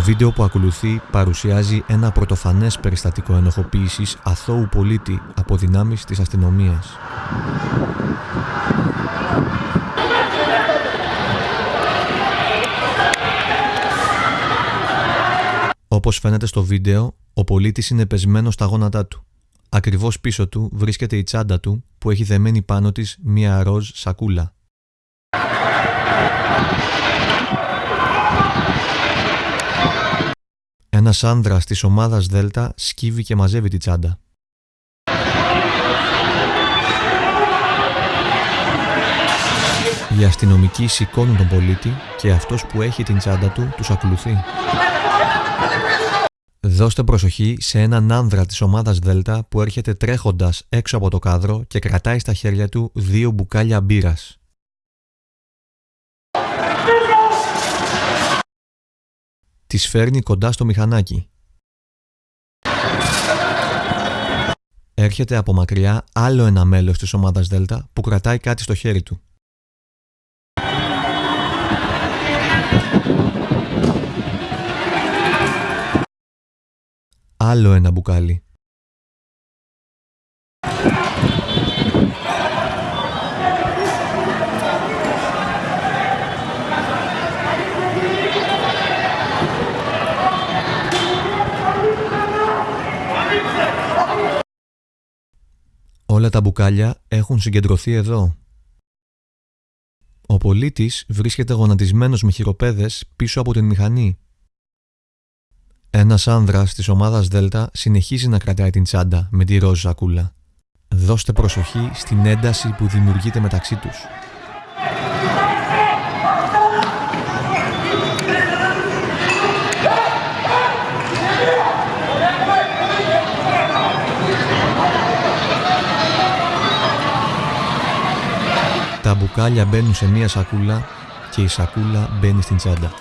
βίντεο που ακολουθεί παρουσιάζει ένα πρωτοφανές περιστατικό ενοχοποίησης αθώου πολίτη από δυνάμεις της αστυνομίας. Όπως φαίνεται στο βίντεο, ο πολίτης είναι πεσμένος στα γόνατά του. Ακριβώς πίσω του βρίσκεται η τσάντα του που έχει δεμένη πάνω της μία ροζ σακούλα. Ένας άνδρας της ομάδας Δέλτα σκύβει και μαζεύει τη τσάντα. Οι αστυνομικοί σηκώνουν τον πολίτη και αυτός που έχει την τσάντα του τους ακολουθεί. Δώστε προσοχή σε έναν άνδρα της ομάδας Δέλτα που έρχεται τρέχοντας έξω από το κάδρο και κρατάει στα χέρια του δύο μπουκάλια μπύρας. Τις φέρνει κοντά στο μηχανάκι. Έρχεται από μακριά άλλο ένα μέλος της ομάδας Δέλτα που κρατάει κάτι στο χέρι του. Άλλο ένα μπουκάλι. Όλα τα μπουκάλια έχουν συγκεντρωθεί εδώ. Ο πολίτης βρίσκεται γονατισμένος με χειροπέδες πίσω από την μηχανή. Ένας άνδρας της ομάδας Δέλτα συνεχίζει να κρατάει την τσάντα με τη ροζ σακούλα. Δώστε προσοχή στην ένταση που δημιουργείται μεταξύ τους. Τα μπουκάλια μπαίνουν σε μία σακούλα και η σακούλα μπαίνει στην τσάντα.